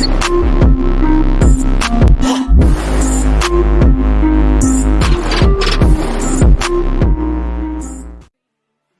Peace.